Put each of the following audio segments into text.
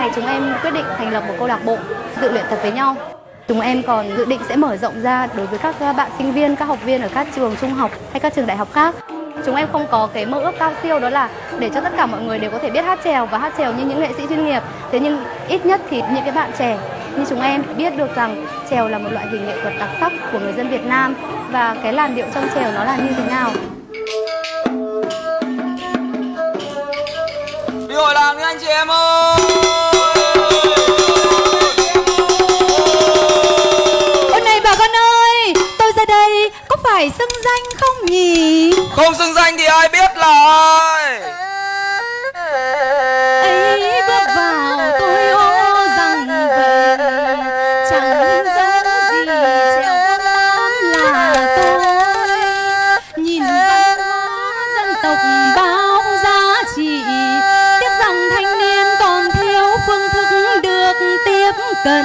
này chúng em quyết định thành lập một câu lạc bộ tự luyện tập với nhau Chúng em còn dự định sẽ mở rộng ra đối với các bạn sinh viên, các học viên ở các trường trung học hay các trường đại học khác. Chúng em không có cái mơ ước cao siêu đó là để cho tất cả mọi người đều có thể biết hát trèo và hát trèo như những nghệ sĩ chuyên nghiệp. Thế nhưng ít nhất thì những cái bạn trẻ như chúng em biết được rằng trèo là một loại hình nghệ thuật đặc sắc của người dân Việt Nam và cái làn điệu trong trèo nó là như thế nào. Đi hội làng đi anh chị em ơi phải xưng danh không nhỉ? Không xưng danh thì ai biết là ai ấy bước vào tôi hô rằng vậy chẳng dấu gì trèo lớn là tôi. Nhìn văn hóa dân tộc bao giá trị tiếc rằng thanh niên còn thiếu phương thức được tiếp cận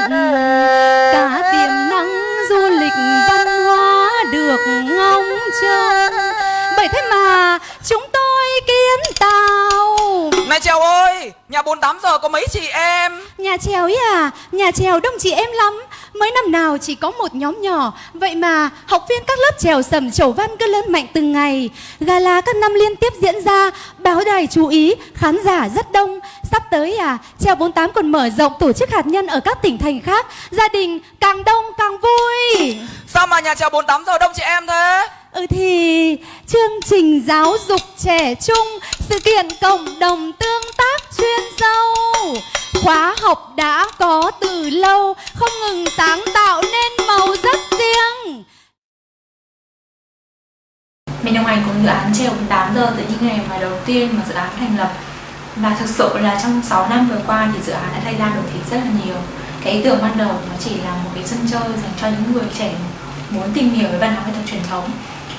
Này Trèo ơi Nhà 48 giờ có mấy chị em? Nhà trèo ấy à, nhà trèo đông chị em lắm. Mới năm nào chỉ có một nhóm nhỏ. Vậy mà học viên các lớp trèo sầm trầu văn cứ lớn mạnh từng ngày. Gala các năm liên tiếp diễn ra Báo đài chú ý, khán giả rất đông. Sắp tới à, trèo 48 còn mở rộng tổ chức hạt nhân ở các tỉnh thành khác. Gia đình càng đông càng vui. Sao mà nhà Trèo 48 giờ đông chị em thế Ừ thì chương trình giáo dục trẻ trung, Sự kiện cộng đồng tương tác chuyên sâu. Khóa học đã có từ lâu, Không ngừng sáng tạo nên màu rất riêng. Mình đồng hành cùng dự án treo 8 giờ từ những ngày mà đầu tiên mà dự án thành lập. Và thực sự là trong 6 năm vừa qua thì dự án đã thay ra đổi thịt rất là nhiều. Cái ý tưởng ban đầu nó chỉ là một cái sân chơi dành cho những người trẻ muốn tìm hiểu về văn hóa nghệ thuật truyền thống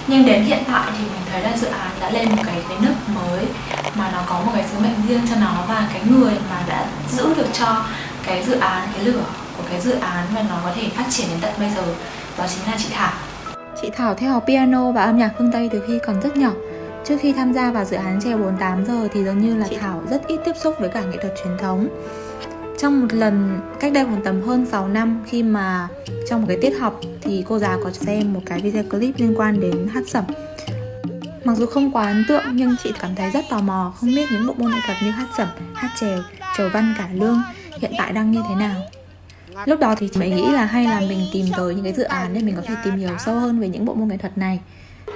nhưng đến hiện tại thì mình thấy là dự án đã lên một cái cái nước mới mà nó có một cái sứ mệnh riêng cho nó và cái người mà đã giữ được cho cái dự án cái lửa của cái dự án và nó có thể phát triển đến tận bây giờ đó chính là chị Thảo Chị Thảo theo học piano và âm nhạc phương Tây từ khi còn rất nhỏ. Trước khi tham gia vào dự án treo 48 giờ thì dường như là Thảo rất ít tiếp xúc với cả nghệ thuật truyền thống. Trong một lần cách đây khoảng tầm hơn 6 năm khi mà trong một cái tiết học thì cô giáo có xem một cái video clip liên quan đến hát sẩm. Mặc dù không quá ấn tượng nhưng chị cảm thấy rất tò mò không biết những bộ môn nghệ thuật như hát sẩm, hát chèo, trầu văn cải lương hiện tại đang như thế nào. Lúc đó thì chị mới nghĩ là hay là mình tìm tới những cái dự án để mình có thể tìm hiểu sâu hơn về những bộ môn nghệ thuật này.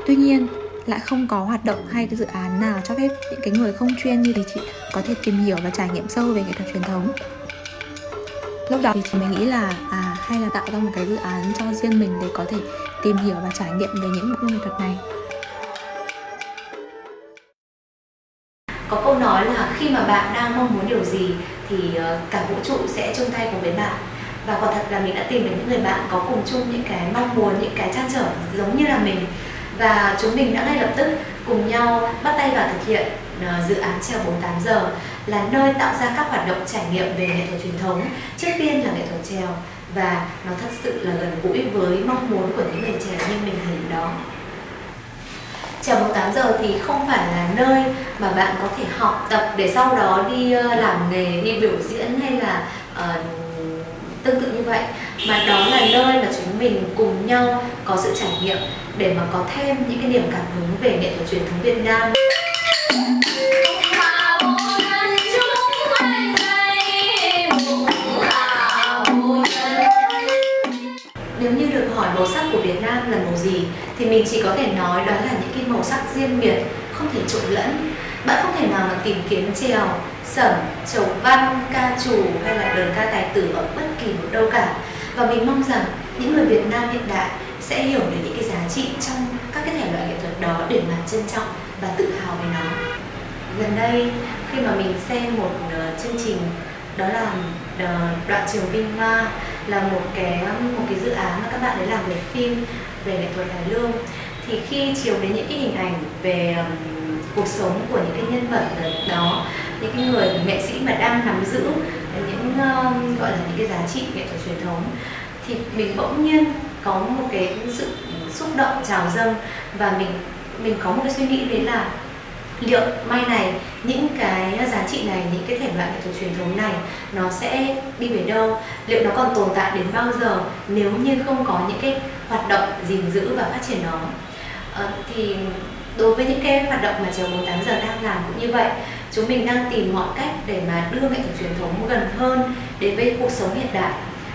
Tuy nhiên lại không có hoạt động hay cái dự án nào cho phép những cái người không chuyên như thì chị có thể tìm hiểu và trải nghiệm sâu về nghệ thuật truyền thống. Lúc đó thì mình nghĩ là à hay là tạo ra một cái dự án cho riêng mình để có thể tìm hiểu và trải nghiệm về những bộ môn nghệ thuật này. Có câu nói là khi mà bạn đang mong muốn điều gì thì ờ, cả vũ trụ sẽ chung tay cùng với bạn. Và quả thật là mình đã tìm được những người bạn có cùng chung những cái mong muốn, những cái trăn trở giống như là mình. Và chúng mình đã ngay lập tức cùng nhau bắt tay vào thực hiện ờ, dự án treo 48 giờ là nơi tạo ra các hoạt động trải nghiệm về nghệ thuật truyền thống trước tiên là nghệ thuật trèo và nó thật sự là gần gũi với mong muốn của những người trẻ như mình thời điểm đó Trèo 48 giờ thì không phải là nơi mà bạn có thể học tập để sau đó đi ờ, làm nghề, đi biểu diễn hay là uh, tương tự như vậy mà đó là nơi mà chúng mình cùng nhau có sự trải nghiệm để mà có thêm những cái niềm cảm hứng về nghệ thuật truyền thống Việt Nam. Thì mình chỉ có thể nói đó là những cái màu sắc riêng biệt, không thể trộn lẫn. Bạn không thể nào mà tìm kiếm trèo, sẩm, chầu văn, ca trù hay là đơn ca tài tử ở bất kỳ một đâu cả. Và mình mong rằng những người Việt Nam hiện đại sẽ hiểu được những cái giá trị trong các cái thể loại nghệ thuật đó để mà trân trọng và tự hào về nó. Gần đây khi mà mình xem một ờ, chương trình đó là ờ, đoạn trường Vinh Hoa là một cái một cái dự án mà các bạn ấy làm về phim về nghệ thuật cải lương. Thì khi chiếu đến những cái hình ảnh về um, cuộc sống của những cái nhân vật đó những cái người nghệ sĩ mà đang nắm giữ những uh, gọi là những cái giá trị nghệ thuật truyền thống thì mình bỗng nhiên có một cái sự xúc động trào dâng và mình mình có một cái suy nghĩ đấy là liệu mai này những cái giá trị này những cái thể loại nghệ thuật truyền thống này nó sẽ đi về đâu? Liệu nó còn tồn tại đến bao giờ nếu như không có những cái hoạt động gìn giữ và phát triển nó? À, thì đối với những cái hoạt động mà chiều 48 giờ đang làm cũng như vậy chúng mình đang tìm mọi cách để mà đưa nghệ thuật truyền thống gần hơn đến với cuộc sống hiện đại.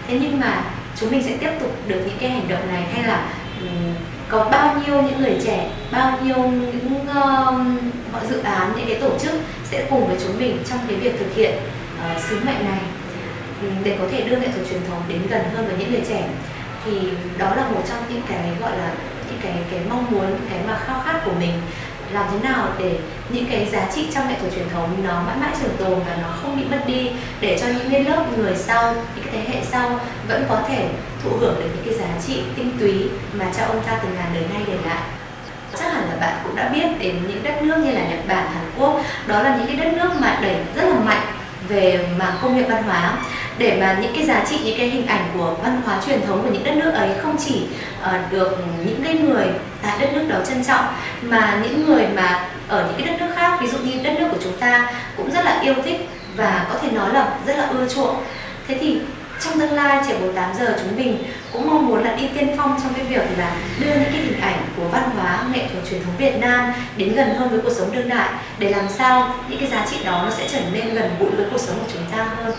Thế nhưng mà chúng mình sẽ tiếp tục được những cái hành động này hay là um, có bao nhiêu những người trẻ bao nhiêu những uh, dự án những cái tổ chức sẽ cùng với chúng mình trong cái việc thực hiện uh, sứ mệnh này. Ừ, để có thể đưa nghệ thuật truyền thống đến gần hơn với những người trẻ. Thì đó là một trong những cái gọi là những cái cái mong muốn cái mà khao khát của mình. Làm thế nào để những cái giá trị trong nghệ thuật truyền thống nó mãi mãi trường tồn và nó không bị mất đi để cho những cái lớp người sau những cái thế hệ sau vẫn có thể thụ hưởng được những cái giá trị tinh túy mà cha ông ta từ ngàn đời nay để lại. Chắc hẳn là bạn cũng đã biết đến những đất nước như là Nhật Bản, Hàn Quốc đó là những cái đất nước mà đẩy rất là mạnh về mảng công nghiệp văn hóa. Để mà những cái giá trị những cái hình ảnh của văn hóa truyền thống của những đất nước ấy không chỉ uh, được những cái người tại đất nước đó trân trọng mà những người mà ở những cái đất nước khác ví dụ như đất nước của chúng ta cũng rất là yêu thích và có thể nói là rất là ưa chuộng. Thế thì trong tương lai, trẻ 48 giờ chúng mình cũng mong muốn là đi tiên phong trong cái việc là đưa những cái hình ảnh của văn hóa, nghệ thuật truyền thống Việt Nam đến gần hơn với cuộc sống đương đại, để làm sao những cái giá trị đó nó sẽ trở nên gần gũi với cuộc sống của chúng ta hơn.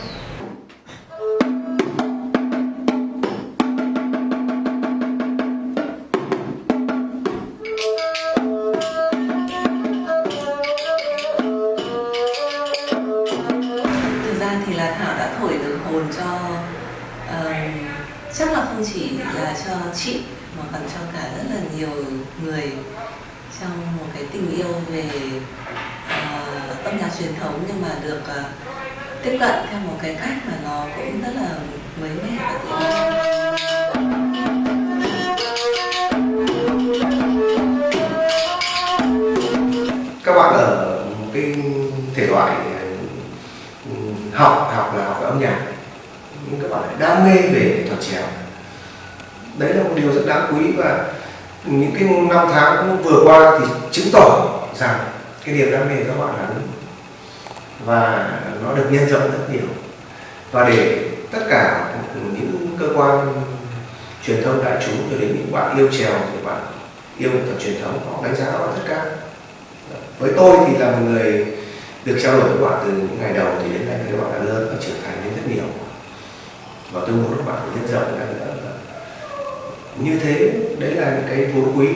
Chỉ là cho chị mà còn cho cả rất là nhiều người trong một cái tình yêu về uh, âm nhạc truyền thống nhưng mà được uh, tiếp cận theo một cái cách mà nó cũng rất là mới mẻ và tự nhiên. Các bạn ở một cái thể loại ừ, học học là học về âm nhạc. Nhưng các bạn lại đam mê về nghệ thuật trèo đấy là một điều rất đáng quý và những cái năm tháng vừa qua thì chứng tỏ rằng cái niềm đam mê của các bạn là đúng. Và nó được nhân rộng rất nhiều. Và để tất cả những cơ quan truyền thông đại chúng cho đến những bạn yêu trèo thì bạn yêu nghệ thuật truyền thống, họ đánh giá bạn rất cao. Với tôi thì là một người được trao đổi với bạn từ những ngày đầu thì đến nay các bạn đã lớn và trưởng thành lên rất nhiều. Và tôi muốn các bạn nhân rộng ra nữa như thế, đấy là những cái vốn quý.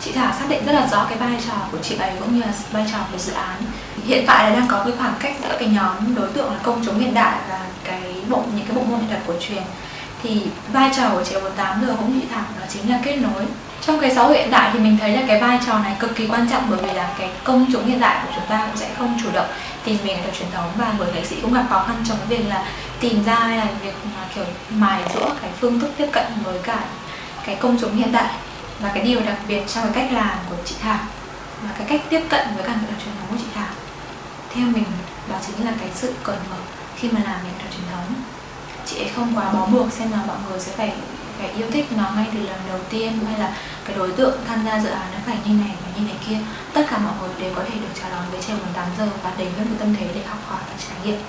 Chị Thảo xác định rất là rõ cái vai trò của chị ấy cũng như là vai trò của dự án. Hiện tại là đang có cái khoảng cách giữa cái nhóm đối tượng là công chúng hiện đại và cái bộ, những cái bộ môn nghệ thuật cổ truyền. Thì vai trò của chị 48 giờ cũng như chị Thảo đó chính là kết nối. Trong cái xã hội hiện đại thì mình thấy là cái vai trò này cực kỳ quan trọng bởi vì là cái công chúng hiện đại của chúng ta cũng sẽ không chủ động tìm về nghệ thuật truyền thống. Và người nghệ sĩ cũng gặp khó khăn trong cái việc là tìm ra hay là việc mà kiểu mài dũa cái phương thức tiếp cận với cả cái công chúng hiện đại và cái điều đặc biệt trong cái cách làm của chị Thảo và cái cách tiếp cận với cả nghệ thuật truyền thống của chị Thảo. Theo mình, đó chính là cái sự cởi mở khi mà làm nghệ thuật truyền thống. Chị ấy không quá bó buộc xem là mọi người sẽ phải phải yêu thích nó ngay từ lần đầu tiên hay là cái đối tượng tham gia dự án nó phải như này và như này kia. Tất cả mọi người đều có thể được chào đón với trẻ 18 giờ và đến với một tâm thế để học hỏi và trải nghiệm.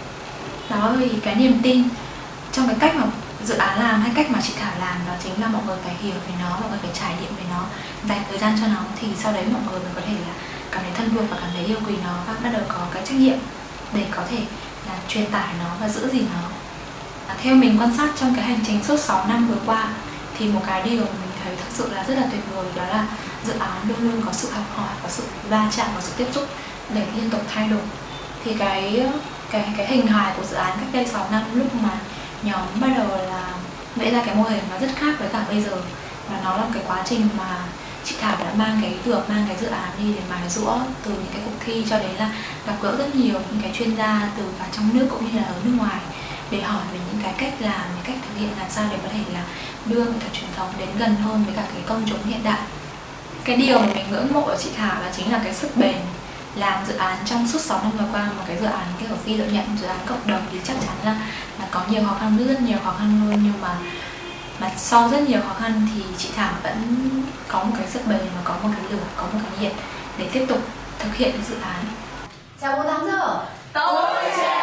Đó thì cái niềm tin trong cái cách mà dự án làm hay cách mà chị Thảo làm đó chính là mọi người phải hiểu về nó mọi người phải trải nghiệm về nó dành thời gian cho nó. Thì sau đấy mọi người mới có thể là cảm thấy thân thuộc và cảm thấy yêu quý nó và bắt đầu có cái trách nhiệm để có thể là truyền tải nó và giữ gìn nó. À, theo mình quan sát trong cái hành trình suốt 6 năm vừa qua thì một cái điều mình thấy thực sự là rất là tuyệt vời đó là dự án luôn luôn có sự học hỏi có sự va chạm có sự tiếp xúc để liên tục thay đổi. Thì cái cái cái hình hài của dự án cách đây 6 năm lúc mà nhóm bắt đầu là vẽ ra cái mô hình nó rất khác với cả bây giờ và nó là một cái quá trình mà chị Thảo đã mang cái ý tưởng mang cái dự án đi để mài rũa từ những cái cuộc thi cho đến là gặp gỡ rất nhiều những cái chuyên gia từ cả trong nước cũng như là ở nước ngoài để hỏi về những cái cách làm, những cách thực hiện làm sao để có thể là đưa nghệ thuật truyền thống đến gần hơn với cả cái công chúng hiện đại. Cái điều mà mình ngưỡng mộ ở chị Thảo là chính là cái sức bền làm dự án trong suốt 6 năm vừa qua một cái dự án kiểu phi lợi nhuận dự án cộng đồng thì chắc chắn là là có nhiều khó khăn rất nhiều khó khăn luôn. Nhưng mà mà sau rất nhiều khó khăn thì chị Thảo vẫn có một cái sức bền và có một cái lửa có một cái nhiệt để tiếp tục thực hiện cái dự án. Chào 48 giờ Tôi trẻ